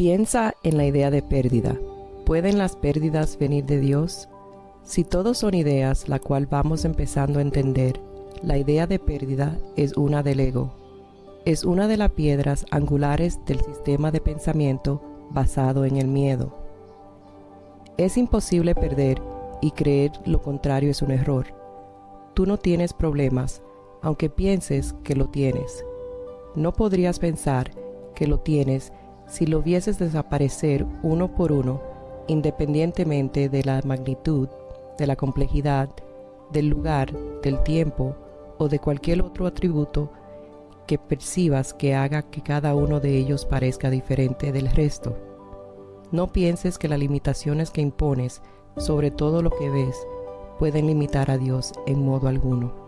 Piensa en la idea de pérdida. ¿Pueden las pérdidas venir de Dios? Si todos son ideas la cual vamos empezando a entender, la idea de pérdida es una del ego. Es una de las piedras angulares del sistema de pensamiento basado en el miedo. Es imposible perder y creer lo contrario es un error. Tú no tienes problemas, aunque pienses que lo tienes. No podrías pensar que lo tienes si lo vieses desaparecer uno por uno, independientemente de la magnitud, de la complejidad, del lugar, del tiempo o de cualquier otro atributo que percibas que haga que cada uno de ellos parezca diferente del resto. No pienses que las limitaciones que impones sobre todo lo que ves pueden limitar a Dios en modo alguno.